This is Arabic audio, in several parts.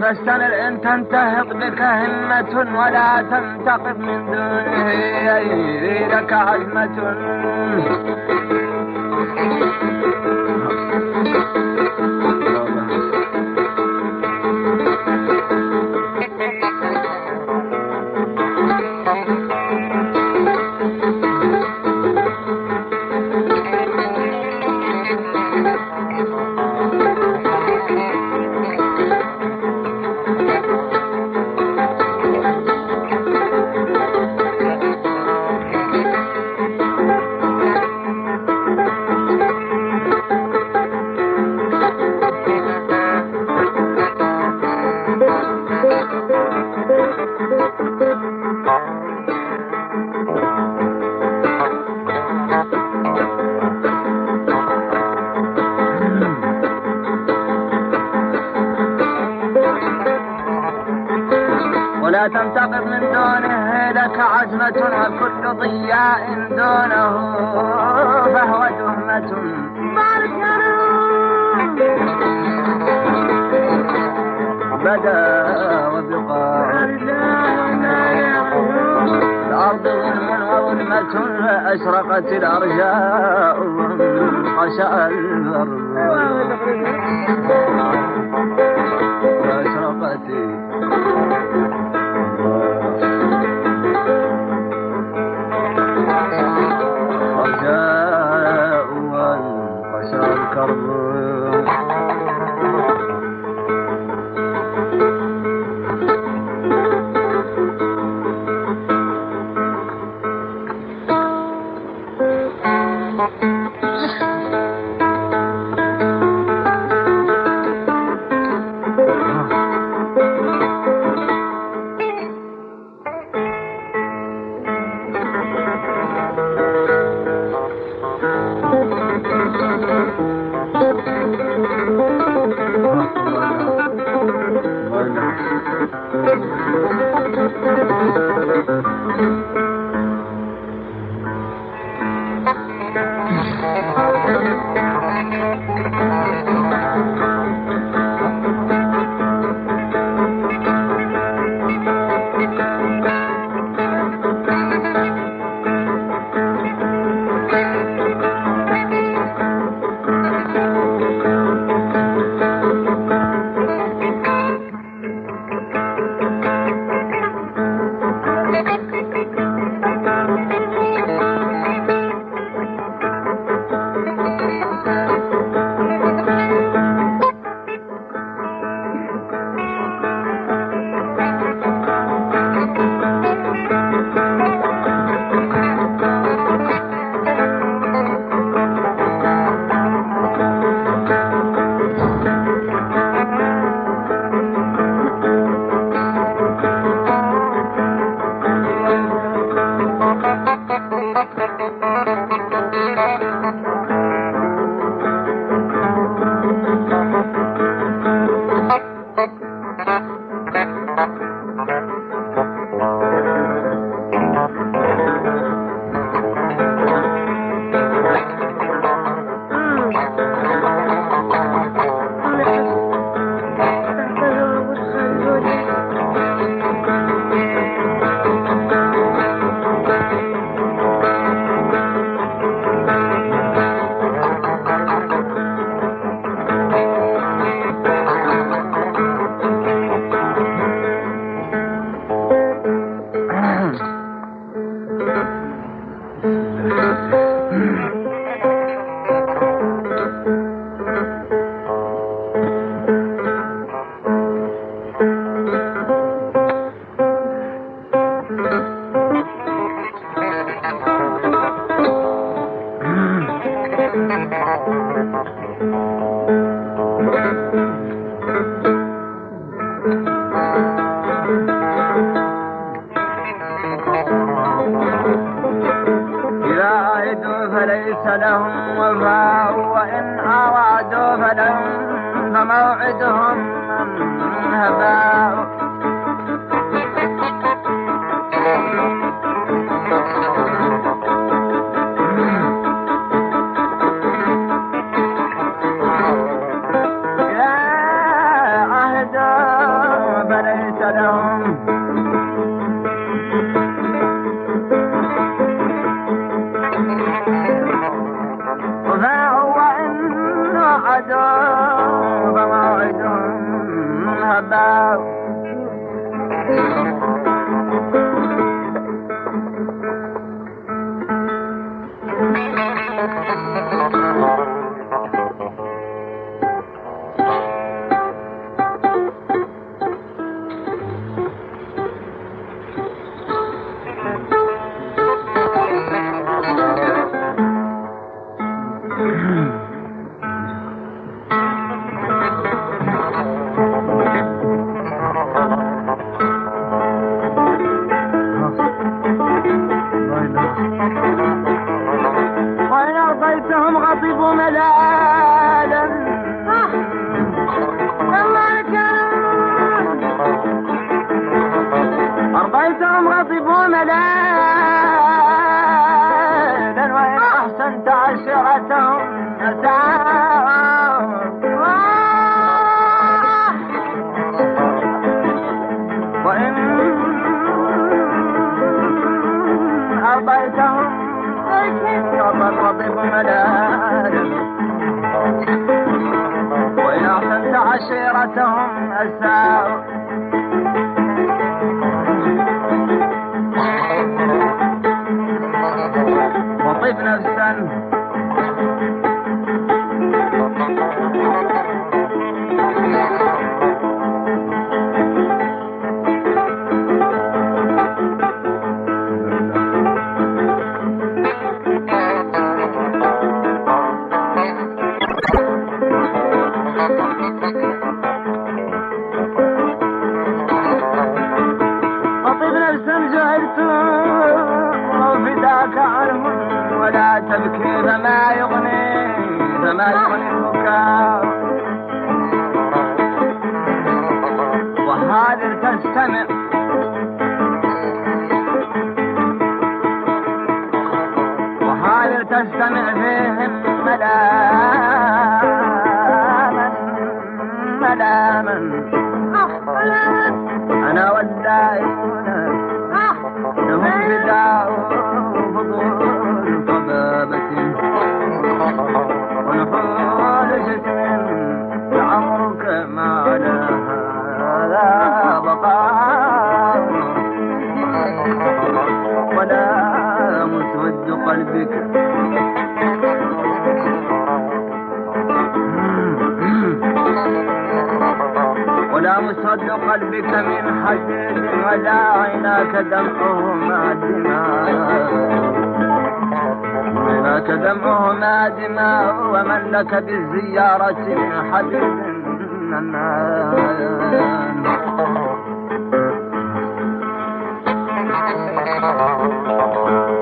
به فاستمر إن تنتهض بك همة ولا تنتقم من دونه لك عزمة aayaa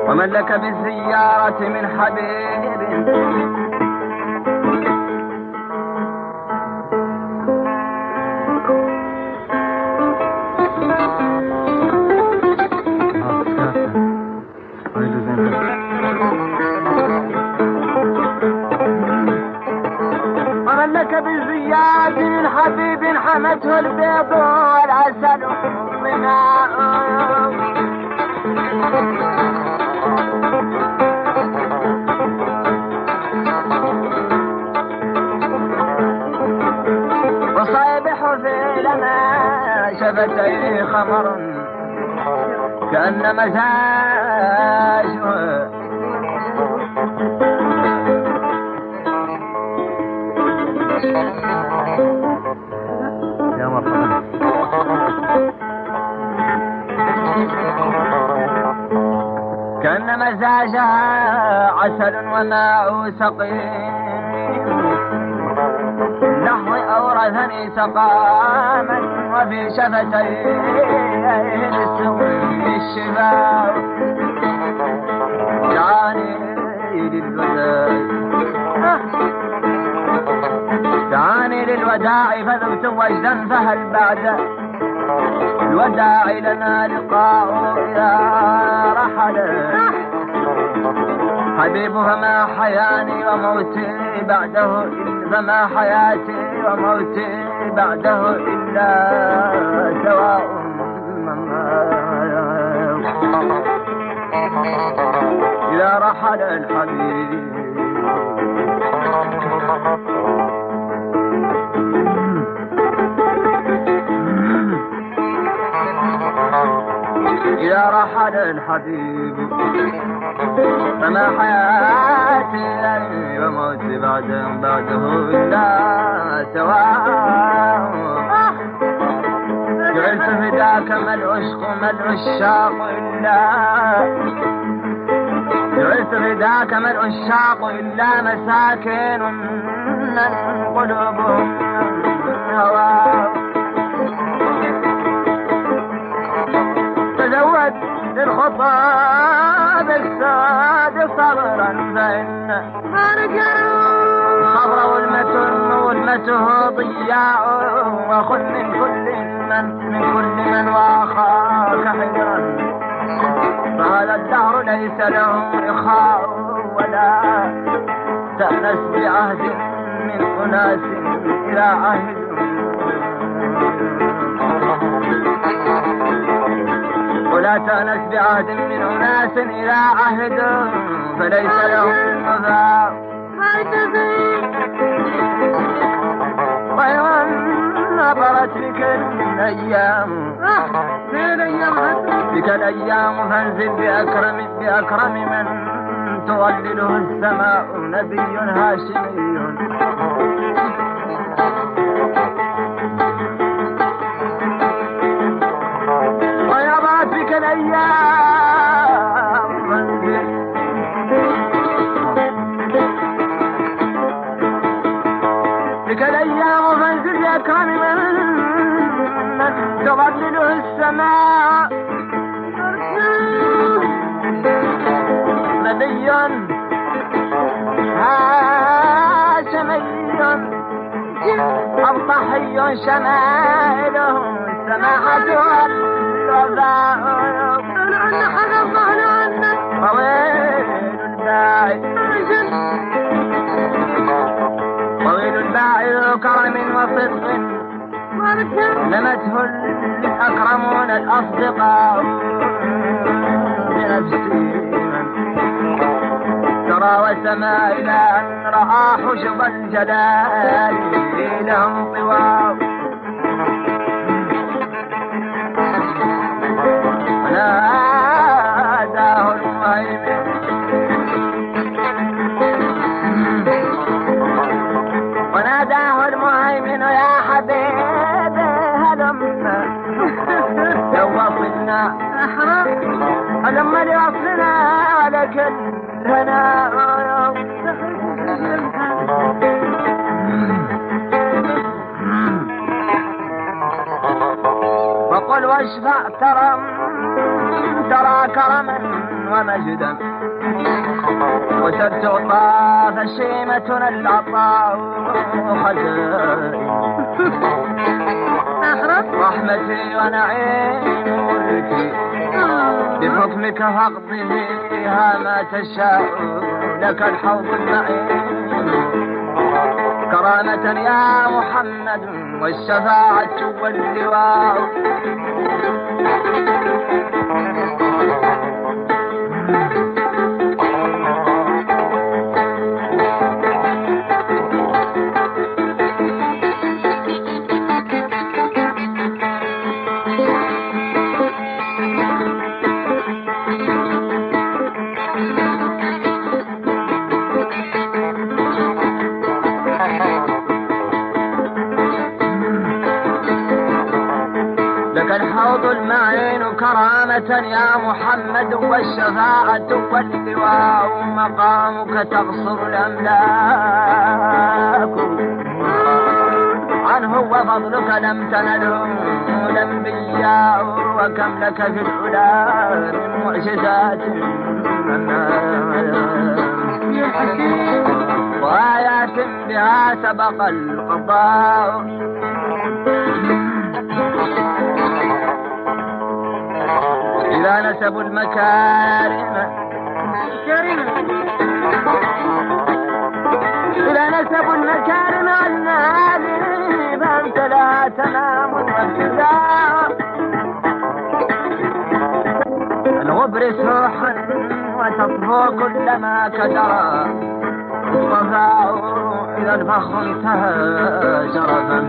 ومن لك بالزيارة من حبيب مزاجه يا كان مزاجها عسل وماء سقيم. نحو أورثني سقاما وفي شفتيه دعاني للوداع تعاني فذبت وجدا فهل بعد الوداع لنا لقاء يا رحل حبيبها ما حياني وموتي بعده فما حياتي وموتي بعده إلا سواء رحل الحبيب. إذا رحل الحبيب فما حياتي لي وموتي بعد بعده إلا سواء جعلت فداك ما العشق ما العشاق إلا فداك ما العشاق إلا مساكين من قلوبهم هوى تزود للخطاب الساد صبرا فإن الصبر والمتن والمته ضياع وخذ من كل من من كل من واخاك حجرا. ليس له إخاء ولا تأنس بعهد من أناس إلى عهد. ولا تأنس بعهد من أناس إلى عهد فليس لهم وفاء خيرا نظرت بك الأيام بك الأيام فانزل بأكرم بأكرم من تظلله السماء نبي هاشمي. أضحي شمائله السماحة والوفاء طويل الباعث طويل الباعث كرم وصدق لمته الأكرمون الأصدقاء بنفسي ترى وسما إلى أن رأى حشب الجلال لهم وقل واشفع ترى ترى كرما ومجدا. وستعطى فشيمتنا العطاء خزائن رحمتي ونعيم ملكي. بحكمك فاقض فيها ما تشاء لك الحوض المعين كرامة يا محمد والشفاعة واللواء يا محمد والشفاعة واللواء مقامك تقصر الأملاك. عنه وفضلك لم تنله الأنبياء وكم لك في العلا من معجزات. وآيات بها سبق القضاء نسبوا المكارم. إذا نسبوا المكارم عن هذه فأنت لا تنام وابتداء الغبر سوح وتطفو كلما كدر الصفاء إذا الفخر انتهى شرفا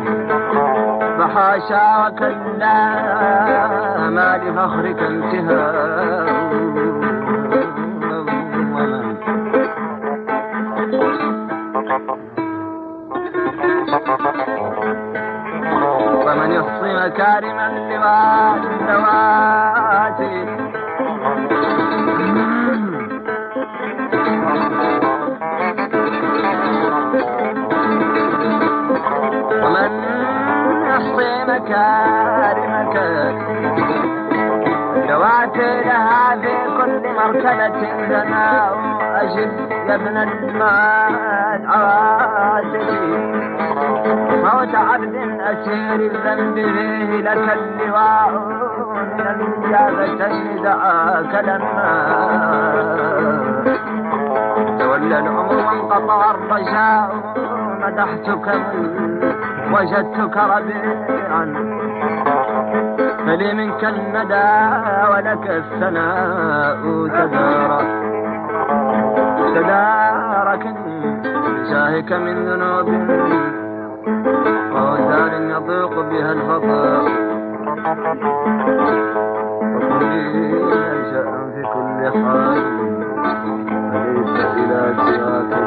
فحاشا وكلا. ما لفخرك انتهاء مرتبة ثناء أجب يا ابن المال عواتي موت عبد أسير الذنب فيه لك اللواء من الإجابة دعاك لما تولى الأمر وانقطع الرجاء مدحتك وجدتك ربيعا. فلي منك الندى ولك الثناء تدارك تداركني بجاهك من ذنوب وأوزار يضيق بها ينشأ في كل حال فليس إلى سواك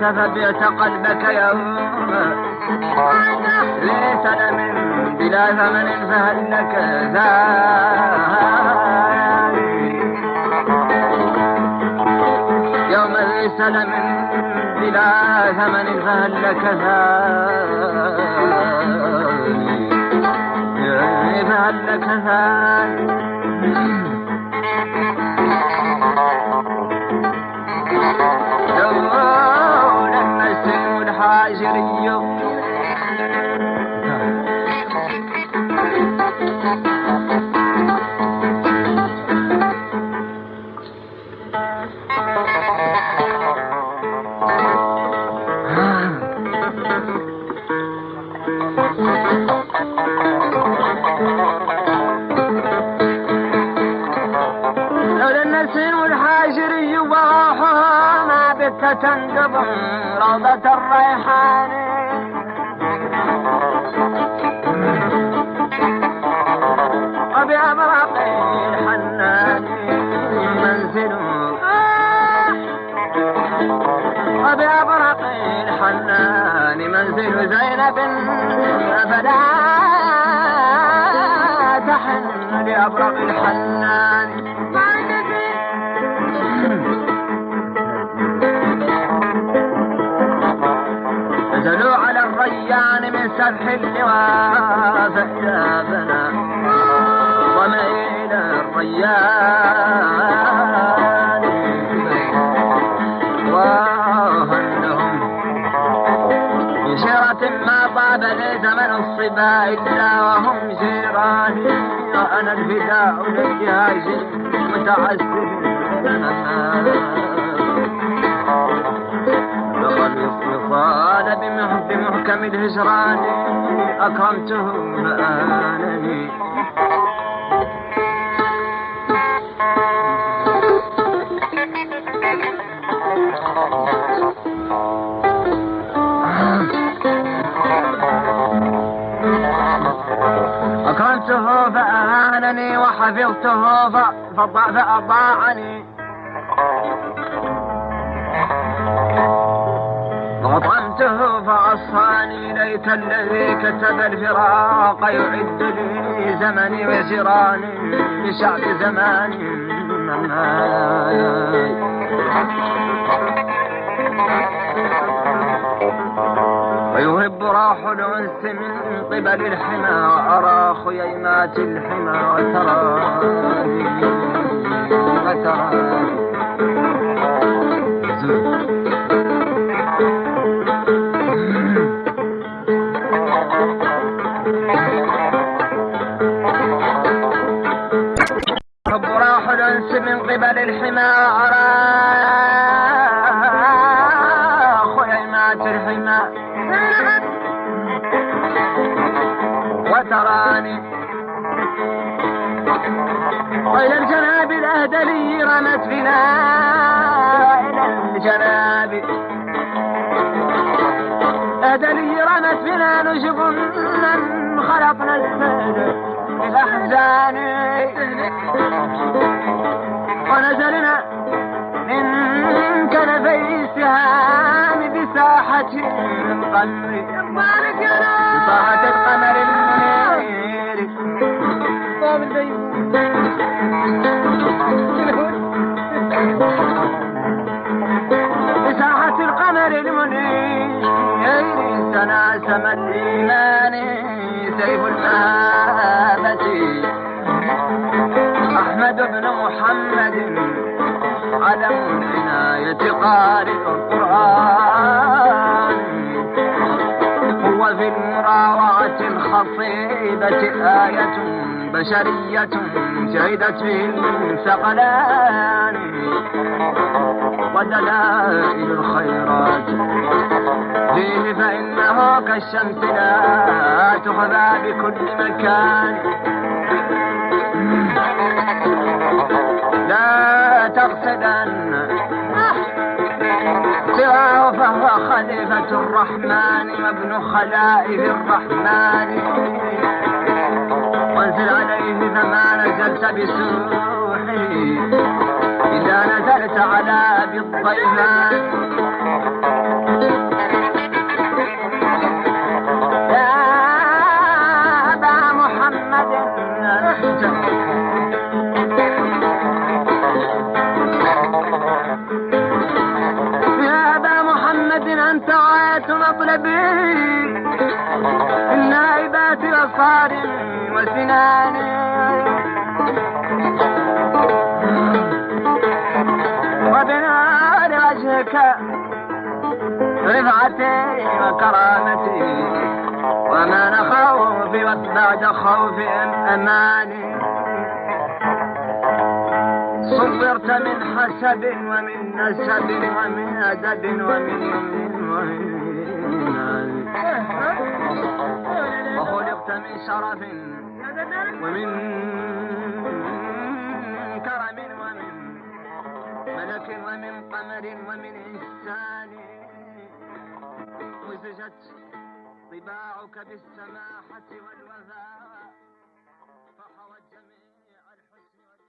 فبعت قلبك يوم. ليس من بلا ثمن فهنك يوم ليس من بلا ثمن فهلك ثاني فهلك ثاني Nigeria فأضاعني وطعمته فعصاني ليت الذي كتب الفراق يعد لي زمني وزراني لشعب زماني. ويهب راح الأنس من قبل الحمى وأرى خييمات الحمى وتراني من قبل الحمى أرى خيمات الحمى وتراني. وإلى الجناب الأهدلي رمت بنا. إلى الجناب. أهدلي رمت بنا نجب من خلقنا السهل بالأحزان. ونزلنا من كنفي السهام بساحة القمر. بساحة القمر. المنير بساحة القمر المنير تناسم الإيمان سيف المهابة أحمد بن محمد علم العناية قارئ القرآن. هو في المراوعة الخصيبة آية بشرية شهدت به الثقلان ودلائل الخيرات فيه فإنه كالشمس لا تخفى بكل مكان. لا تقصدن سواه فهو خليفة الرحمن وابن خلائف الرحمن. وانزل عليه فما نزلت بسوحي. إذا نزلت على بالضيفان رفعتي وكرامتي وما خوفي بعد خوف أماني. صبرت من حسب ومن نسب ومن أدب ومن يمن ومن وخلقت من شرف ومن كرم ومن ملك ومن قمر ومن إنسان. خرجت طباعك بالسماحة والوفاء فحوى جميع الحسن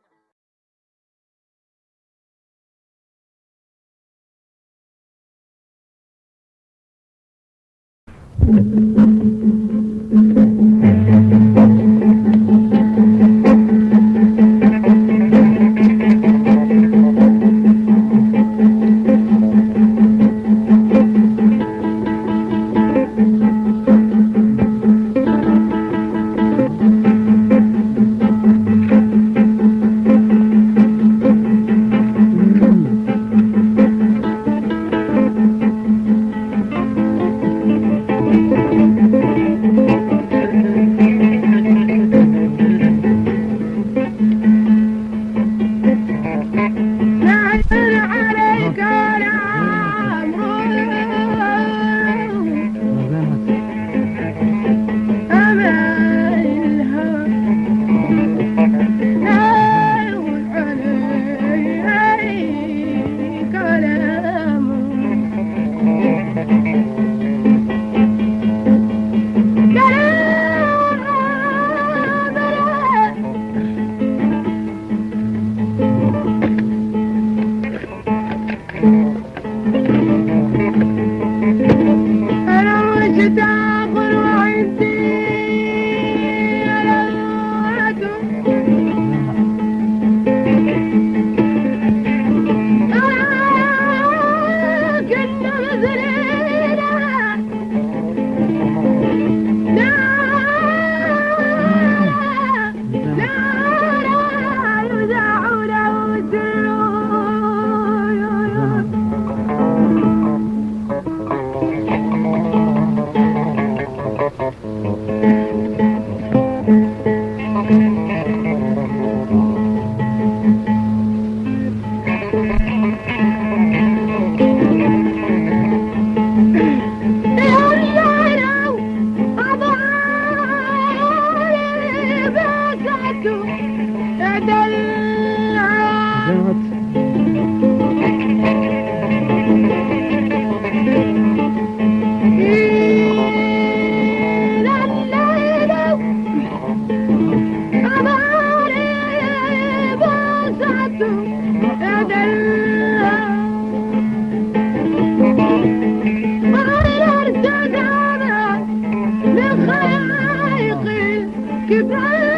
Goodbye.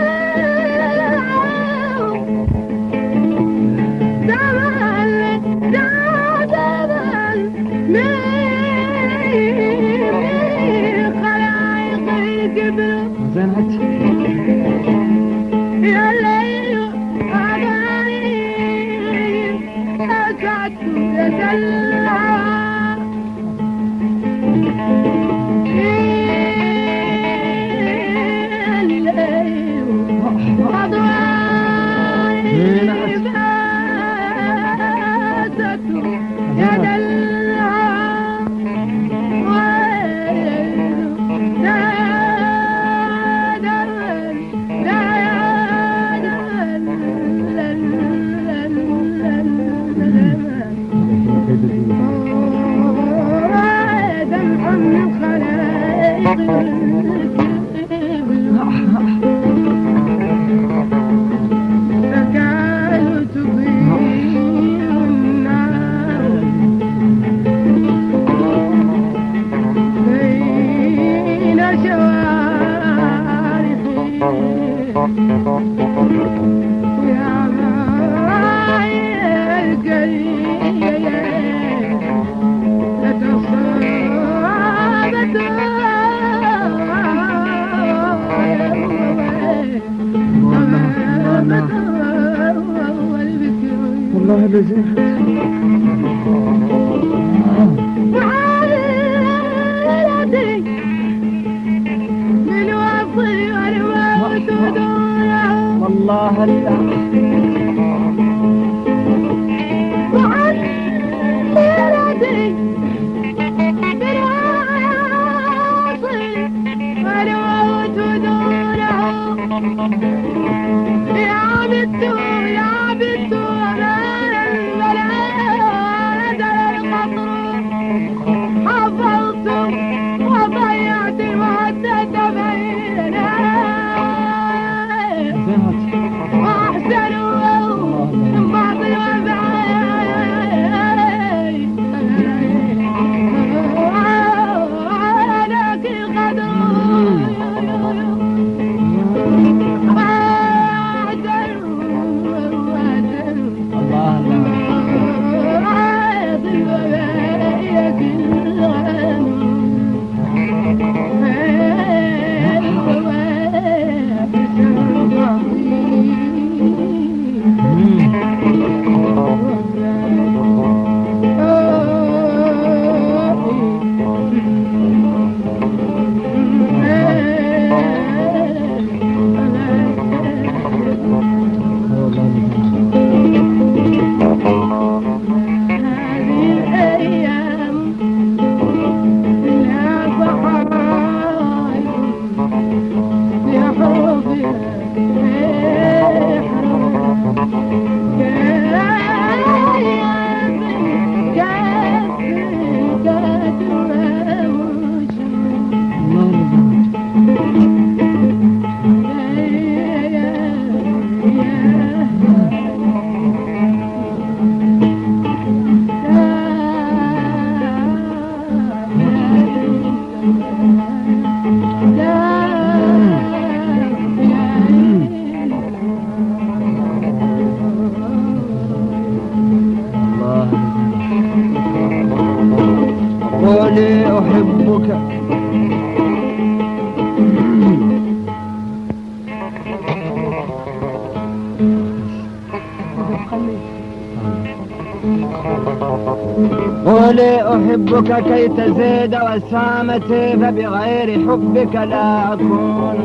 كي تزيد وسامتي فبغير حبك لا أكون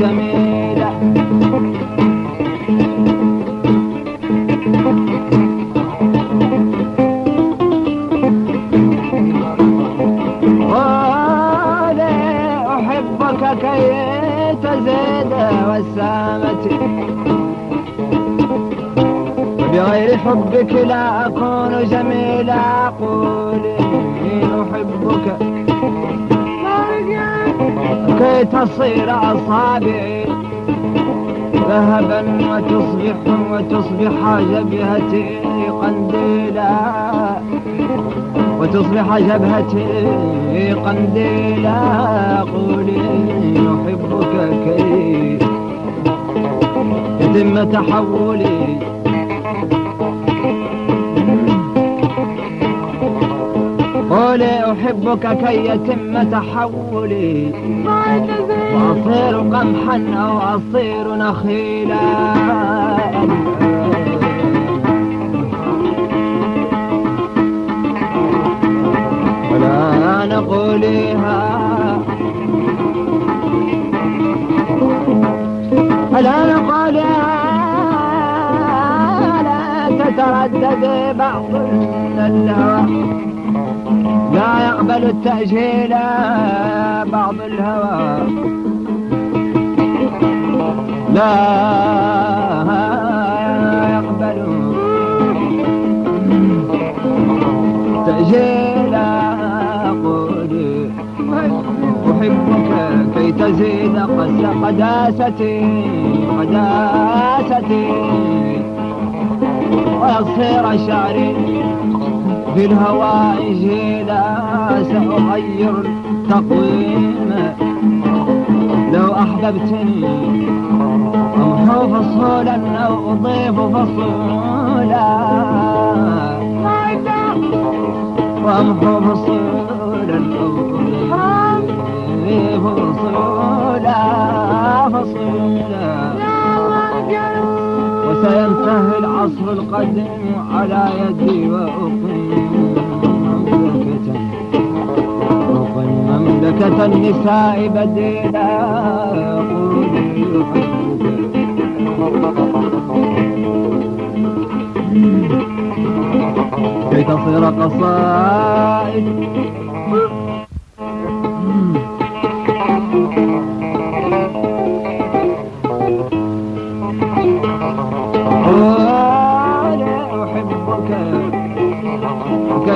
جميلا أحبك كي تزيد وسامتي. بغير حبك لا أكون جميلا قولي كي تصير أصابعي ذهبا وتصبح وتصبح جبهتي قنديلا. وتصبح جبهتي قنديلا. قولي أحبك كي يتم تحولي قولي أحبك كي يتم تحولي. وأصير قمحا أو أصير نخيلا. ولا نقوليها. ولا نقوليها. لا تتردد بعض الهوى لا يقبل التأجيل بعض الهوى. لا يقبل تأجيل قولي أحبك كي تزيد قس قداستي قداستي. ويصير شعري في الهواء جيلا سأغير التقويم لو أحببتني أمحو فصولا أو أضيف فصولا. وأمحو فصولا أو أضيف فصولا. فصولا. وسينتهي العصر القديم على يدي وأقيم مملكة أقيم مملكة النساء بديلا. كي تصير قصائد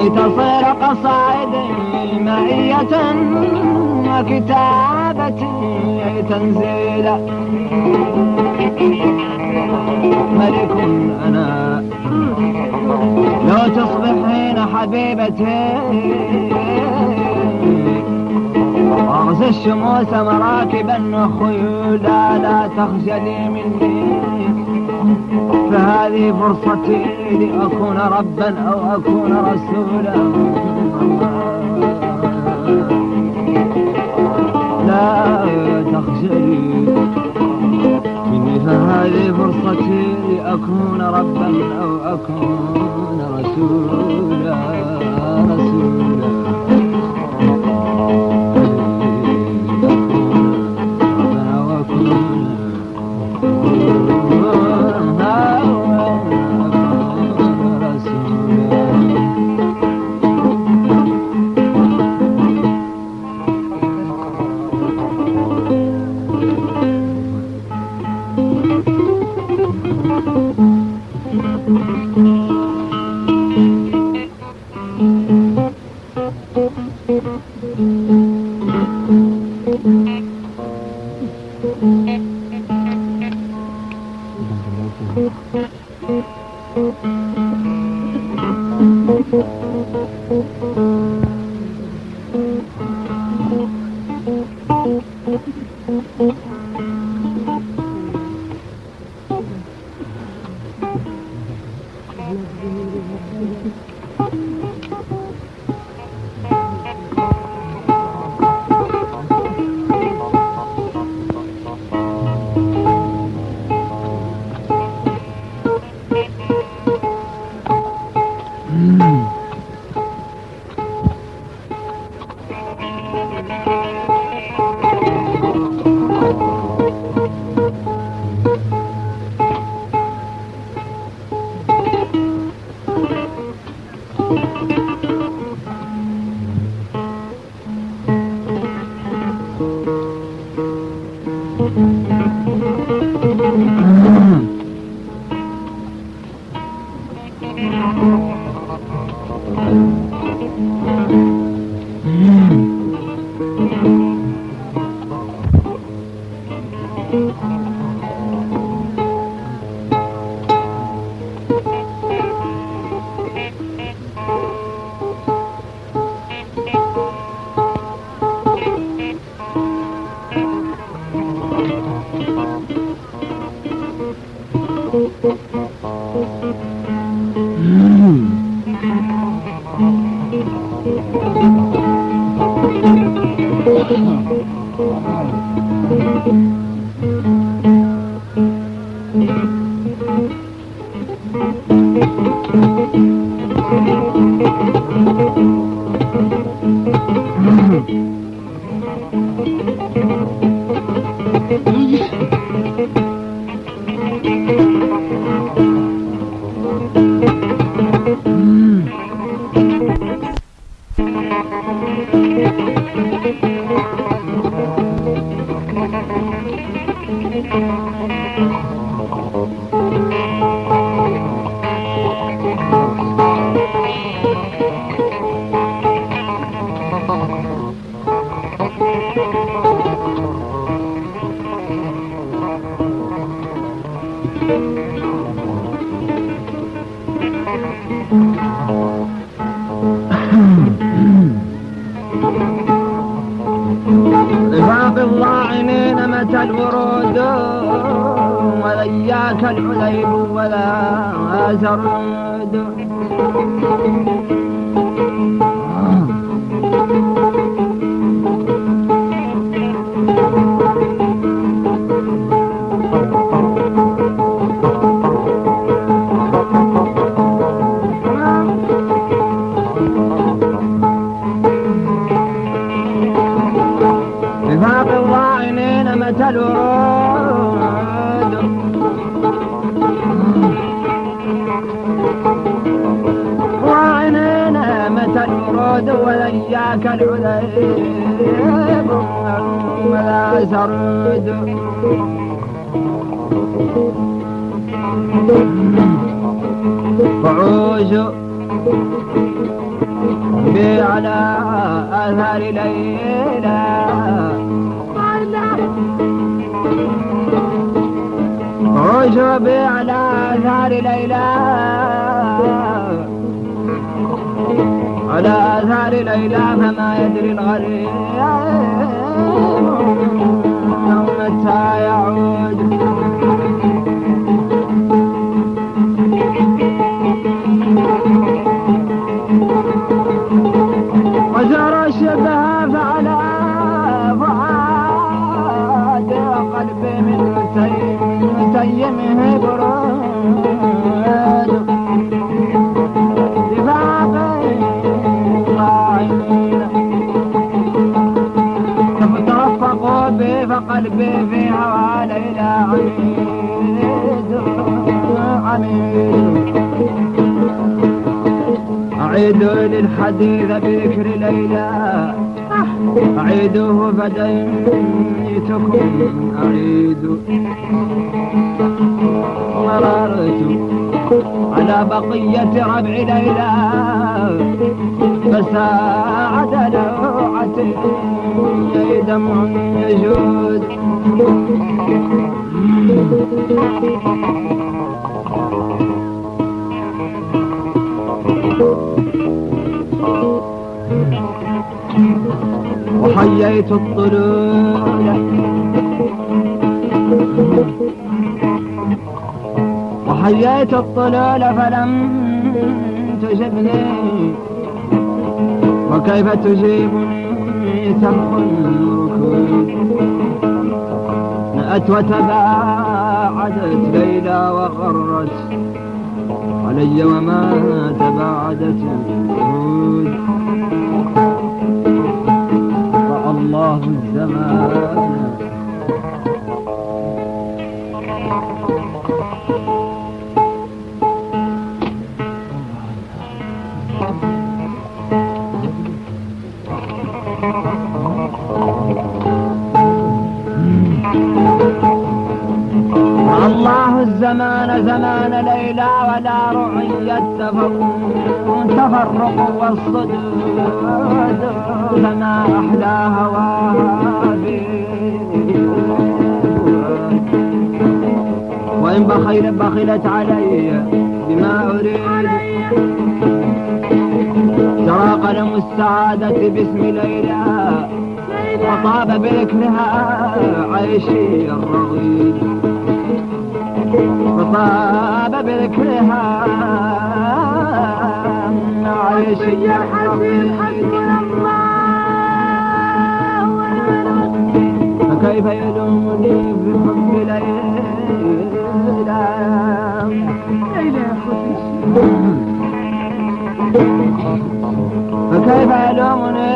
كي تصير قصائدي معية وكتابتي تنزيلا ملك أنا. لو تصبحين حبيبتي. أغزى الشموس مراكبا وخيولا. لا تخجلي مني. فهذه فرصتي لأكون ربا أو أكون رسولا. لا تخجلي مني فهذه فرصتي لأكون ربا أو أكون رسولا. رسولا. Thank you. رفاق الضاعنين متى الورود؟ ولياك العليب ولا سرود ولياك العليب ولا سرود فعوش بي على آثار ليلى. عوش بي على آثار ليلى. على آثار ليلى فما يدري الغريب. متى يعود أعيد للحديث بذكر ليلى. أعيده فديتكم أعيد. مررت على بقية ربع ليلى. فساعد عيني دمع يجود. وحييت الطلول وحييت الطلول فلم تجبني. وكيف تجيبني ترك الركود نأت وتباعدت ليلى وغرت علي وما تباعدت الوهود الله الزمان الله الزمان زمان ليلى ولا رعي التفرق تفرق والصدود فما أحلى هواها وإن بخيل بخلت علي بما أريد. جرى قلم السعادة باسم ليلى وطاب بذكرها عيشي الرغيد. وطاب بذكرها. عيشي يا حسين حسبنا الله ونعم فكيف يلومني بحب ليلى؟ ليلى خوتي فكيف يلومني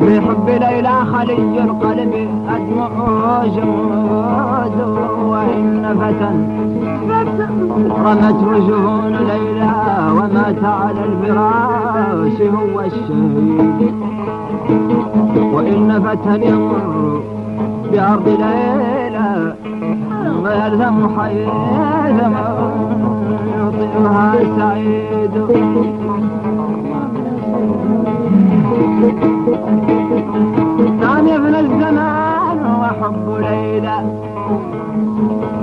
بحب ليلى خلي القلب جمود وإن فتى رمت وجهون ليلى ومات على الفراش هو الشهيد. وإن فتى يمر بأرض ليلى ويلزم حيثما يطيعها سعيد. نعم يا ابن الزمان. وحب ليلى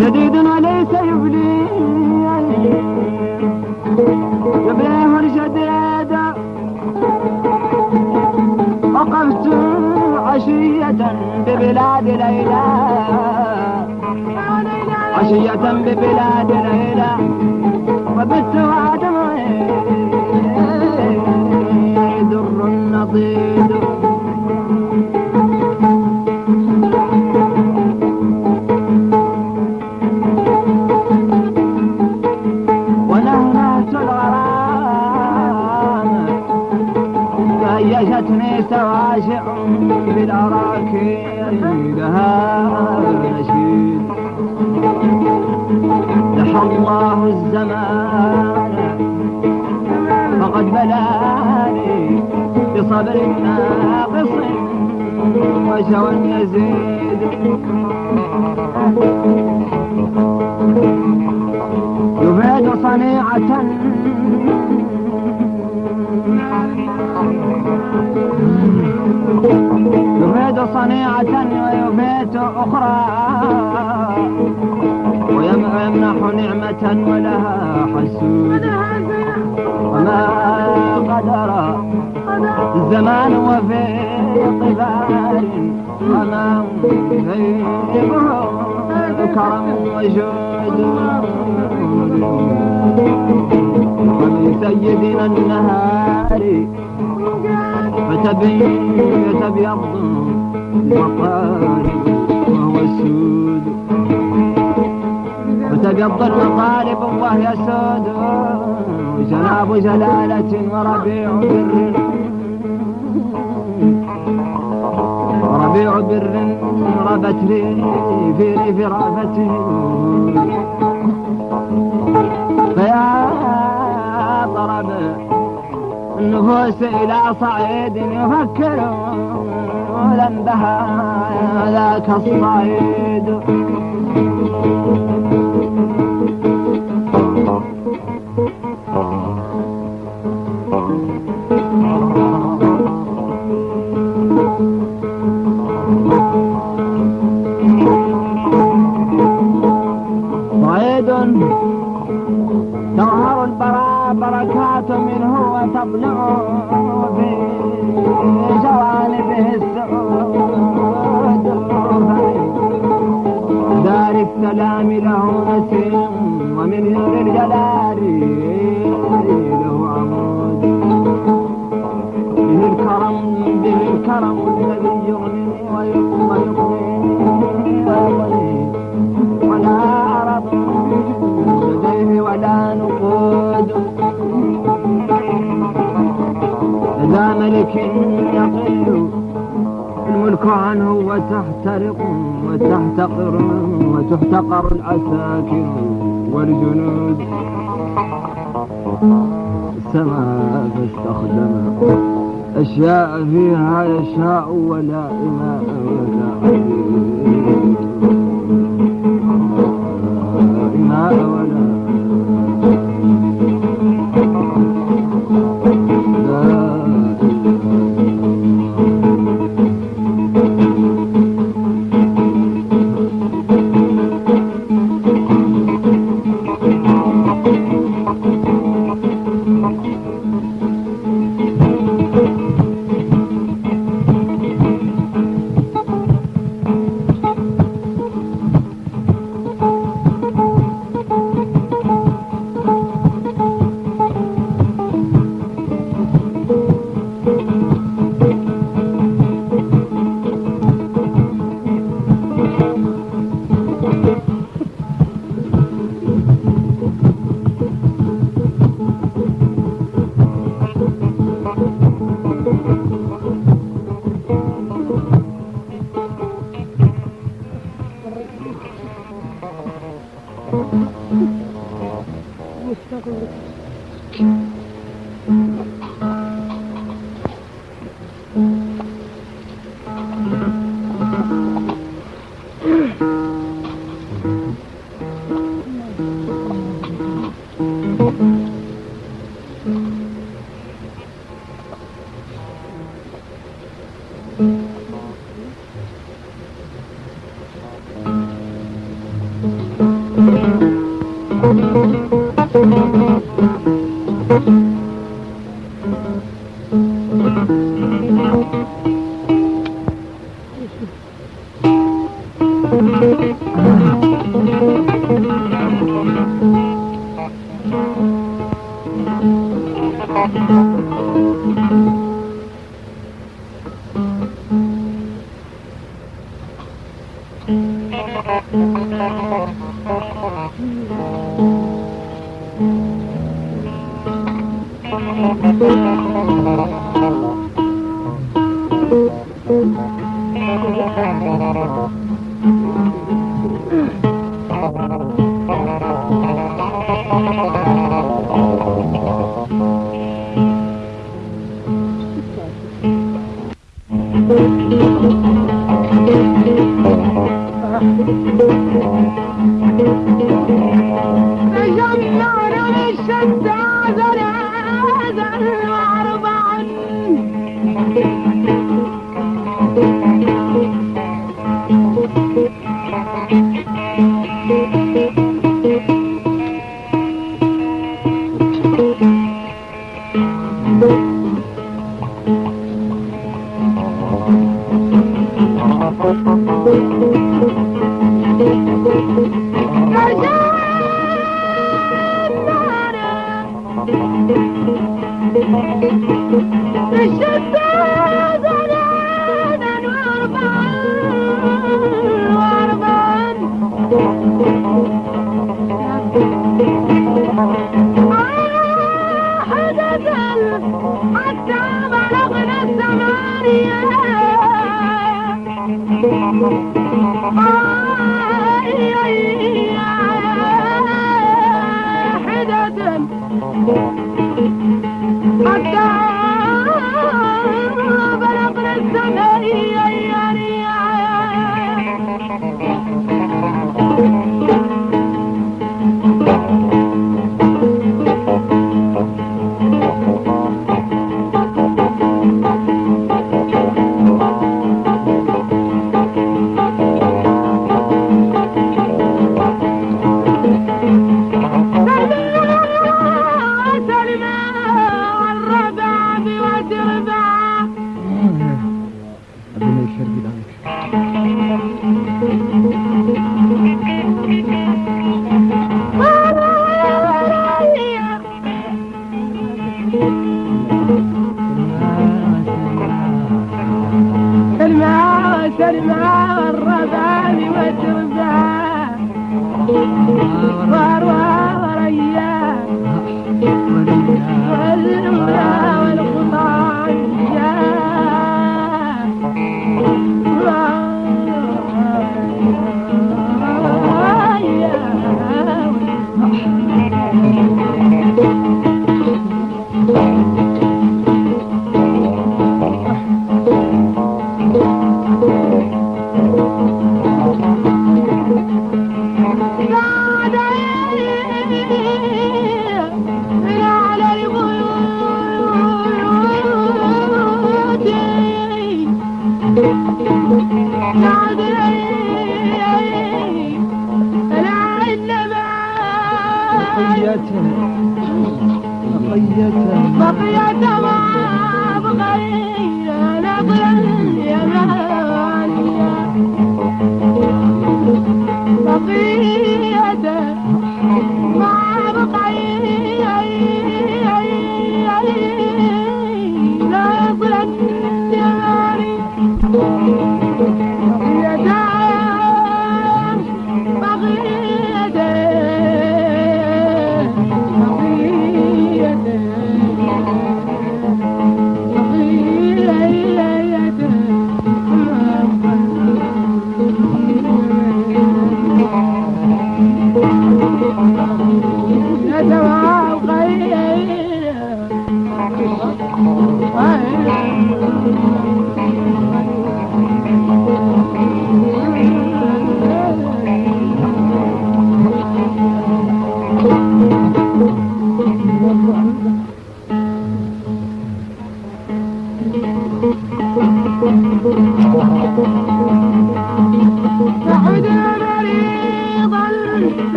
جديد وليس يبلي. يبليه الجديد وقفت عشية ببلاد ليلى. عشية ببلاد ليلى. هيجتني سواشع بالأراكين لها نشيد لحى الله الزمان فقد بلاني بصبر ناقص وشوى يزيد. يفيد صنيعة يفيد صنيعة ويفيد أخرى ويمنح نعمة ولها حسود. وما قدر الزمان وفي قبال وما فيبه كرم وجود. ومن سيدنا النهار فتبين يتبيض المطالب وهو السود وتبيض المطالب وهي سود. وجناب جلالة وربيع بر. وربيع بر ربت لي في ريف رافته فيا نفوس إلى صعيد يفكر لن بها ذاك الصعيد. صعيد تظهر البرا بركات منه وتبلغ والعساكر والجنود. السماء فاستخدم أشياء فيها يشاء ولا إماء ولا أبي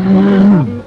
Mm.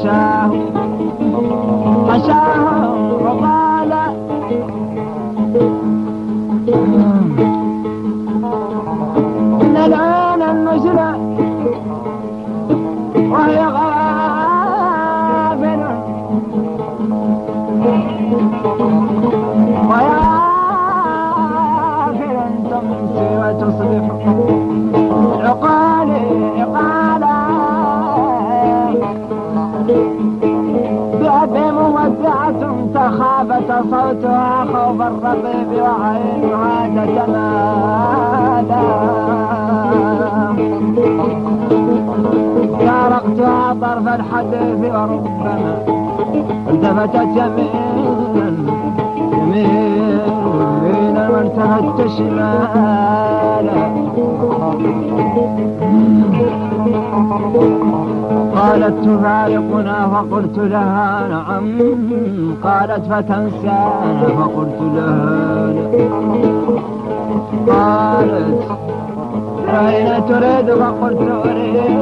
في حشاه حشاه صوتها خوف الرقيب وعينها تتمادى فارقتها طرف الحديث وربما التفتت يمينا يمينا وارتهت شمالا قالت تفارقنا فقلت لها نعم قالت فتنسانا فقلت لها قالت أين تريد فقلت أريد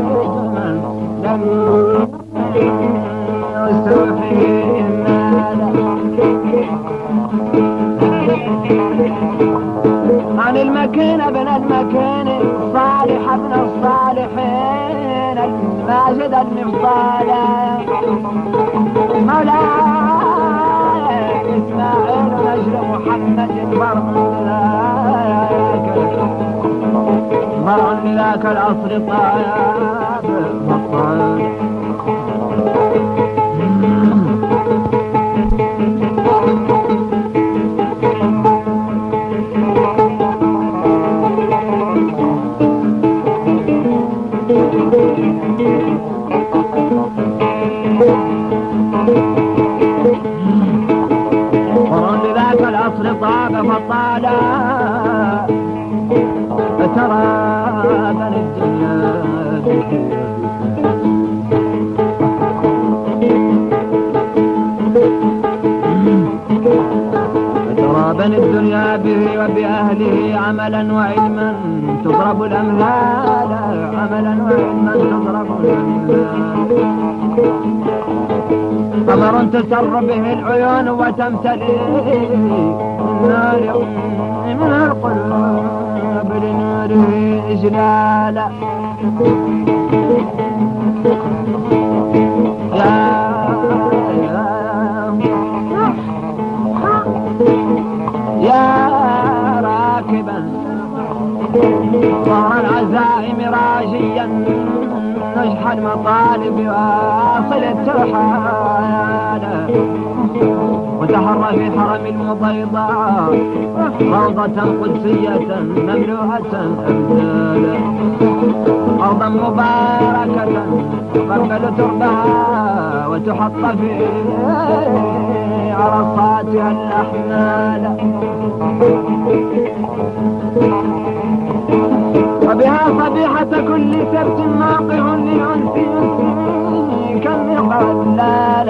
من لم يستوحي عن المكين ابن المكين صالح ابن الصالحين الماجد المفضال مولاي إسماعيل نجل محمد فرع لذاك فرع لذاك العصر طيب فترى بني الدنيا الدنيا به وبأهله عملا وعلما تضرب الأمثال عملا وعلما تضرب الأمثال. قمر تسر به العيون وتمتلئ النار. من القلوب لنوره إجلالا يا راكبا ظهر العزائم راجيا. نجح المطالب وآصل الترحال وتحرى في حرم المبيضاء روضة قدسية مملوءة أبدالا أرضا مباركة تقبل تربها وتحط في عرصاتها الأحمال. وبها صبيحة كل سبت موقع لأنس كالمقلال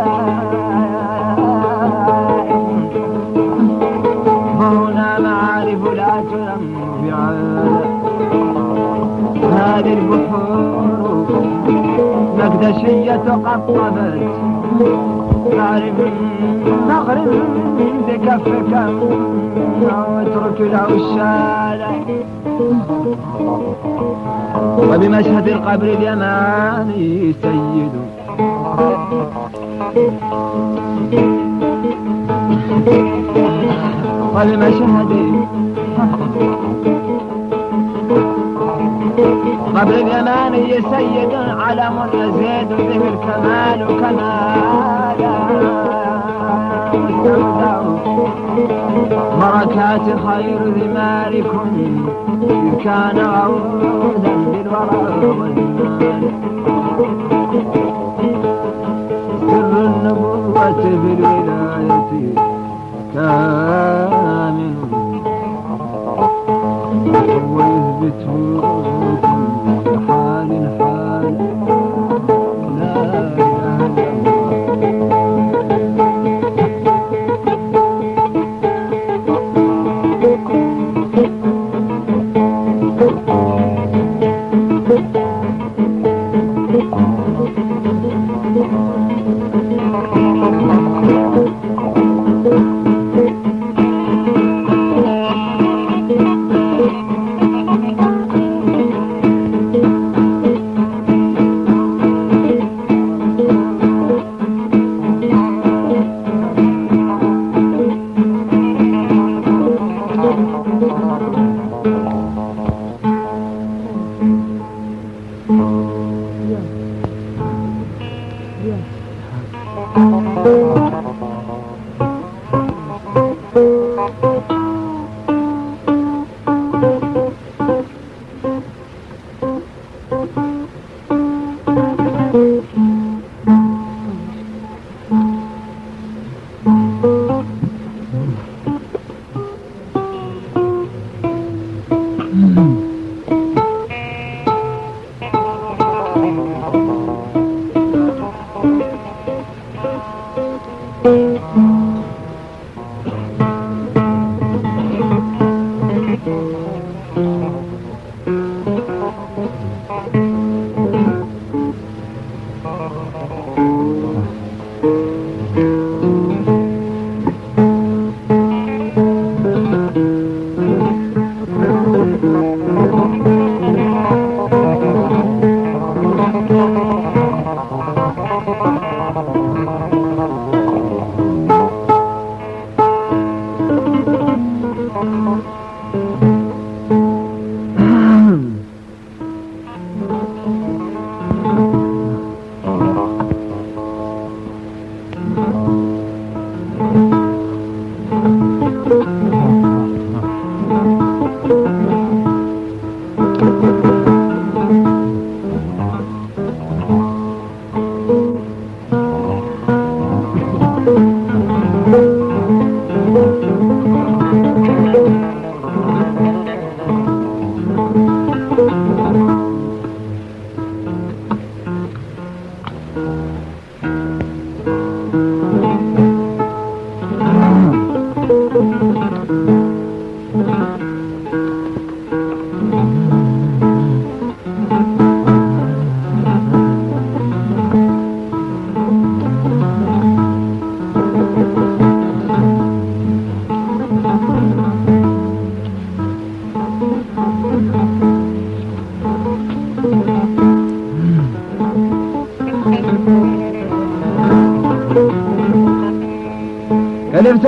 مقدشية قطبت تعرف مغرب بكفك واترك الشارع وبمشهد القبر اليماني سيد. وبمشهد قبر اليماني سيد علم يزيد به الكمال كمالا. بركات خير ثماركم إذ كان عودا بالورى سر النبوة في الولاية كامل ويثبته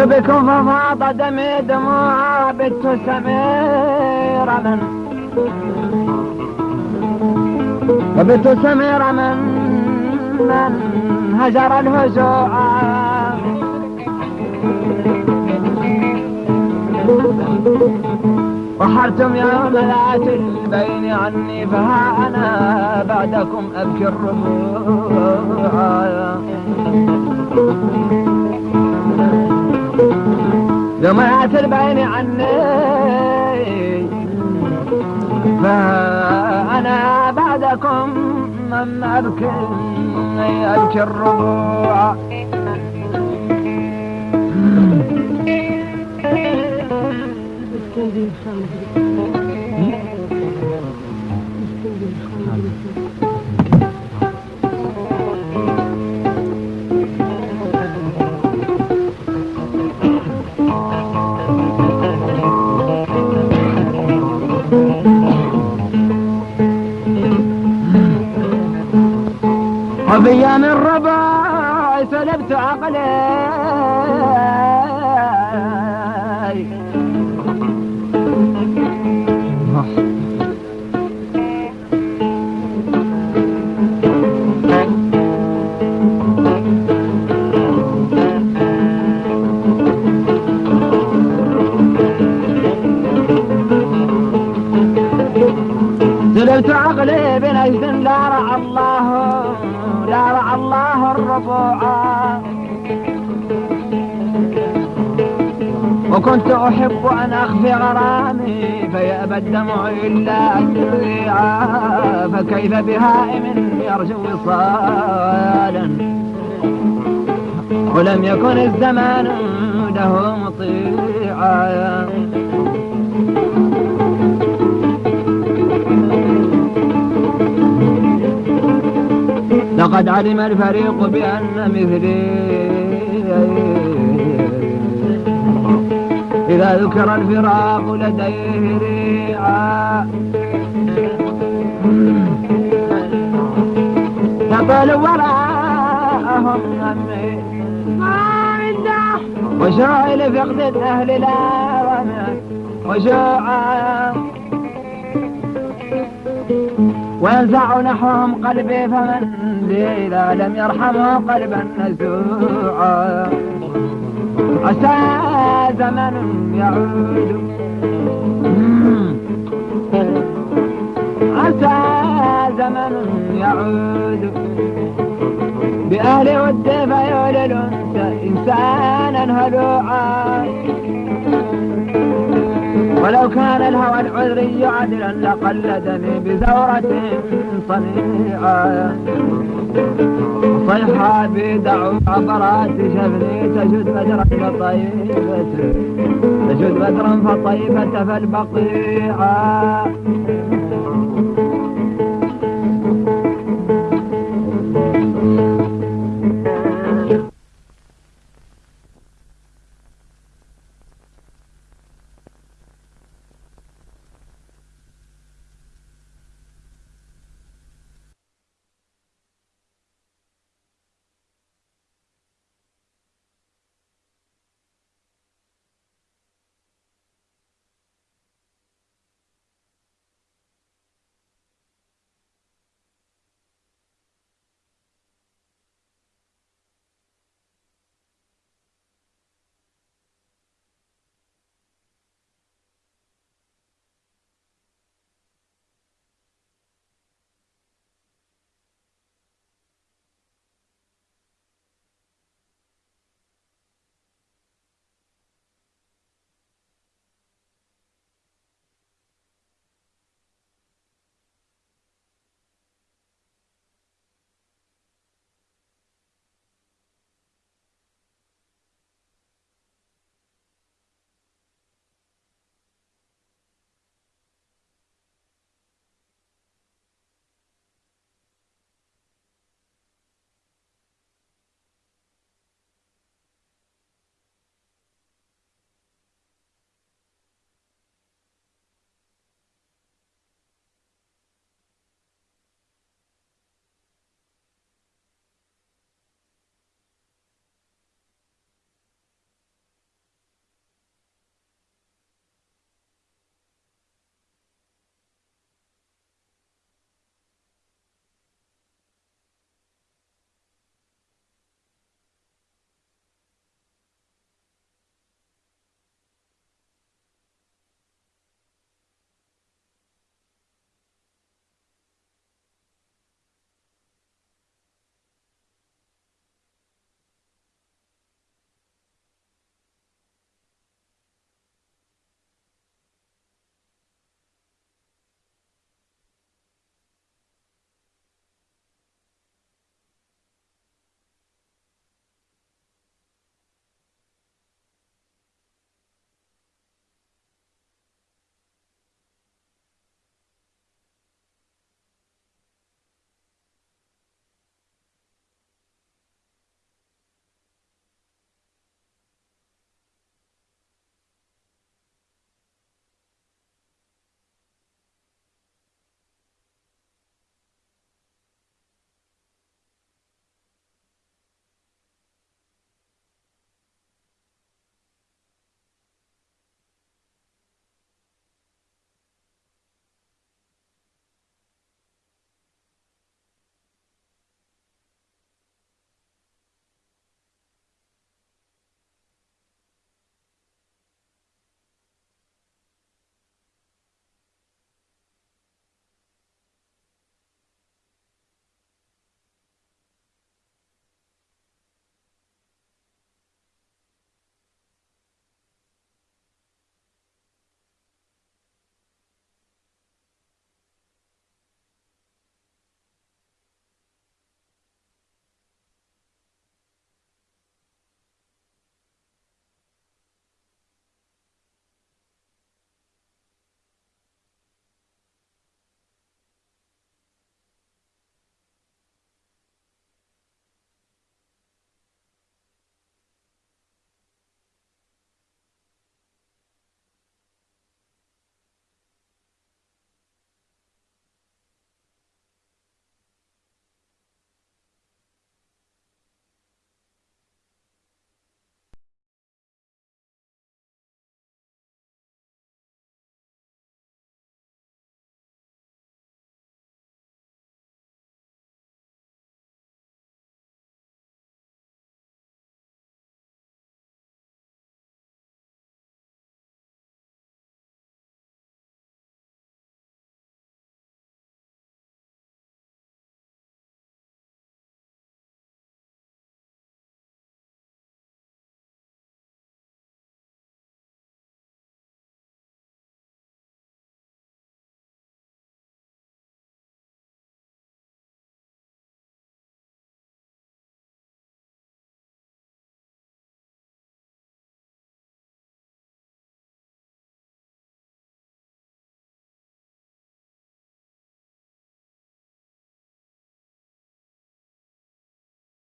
بكم ففاض دمي دموع بت سمير من. وبت سمير من من هجر الهجوع. وحرتم يوم ذات البين عني فها أنا بعدكم أبكي الربوع دمعت البين عني. فأنا بعدكم من أبكي أبكي الربوع. استنجي خمر وفي أيام الرباع سلبت عقلي. سلبت عقلي بنجد لا رعى الربوع وكنت أحب أن أخفي غرامي فيأبى الدمع إلا تريعا فكيف بهائم يرجو وصالا؟ ولم يكن الزمان له مطيعا. لقد علم الفريق بأن مثلي. إذا ذكر الفراق لديه ريعا. يطال وراءهم همي وشوعي لفقد الأهل لا وشوعا وينزع نحوهم قلبي فمن إذا لم يرحمه قلبا نزوعا عسى زمن يعود. عسى زمن يعود. بأهل ود فيولل إنسانا هلوعا. ولو كان الهوى العذري عدلا لقلدني بزورة صنيعة. صيحة بدعو عبرات شفني تجد بدرا فطيفة تجد بدرا فطيفة فالبقيعة.